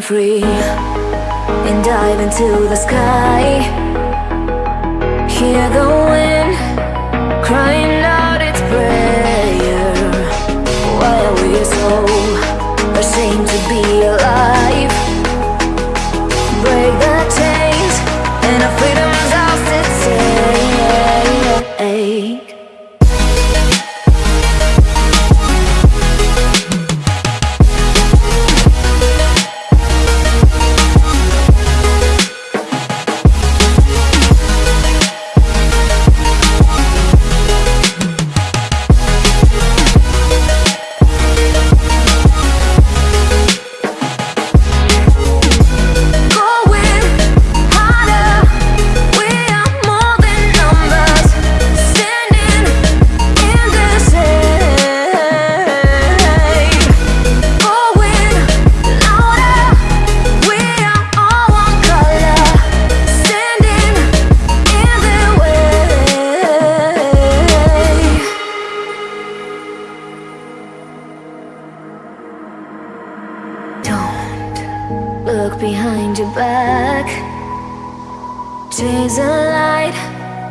free and dive into the sky. Hear the wind look behind your back. Chase a light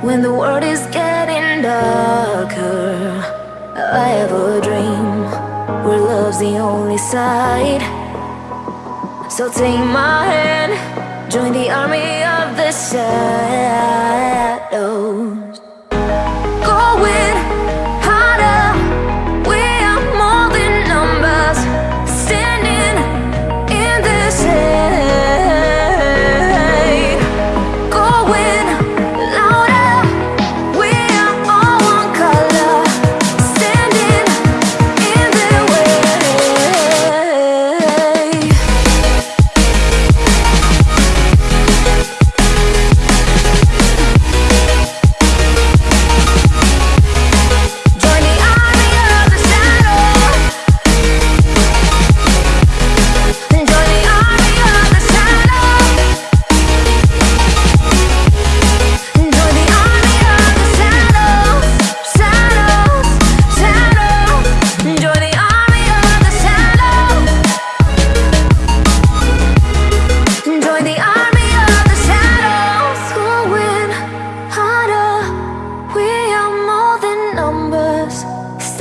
when the world is getting darker. I have a dream where love's the only side. So take my hand, join the army of the side.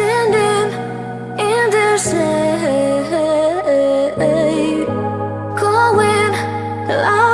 standing in the shade Going loud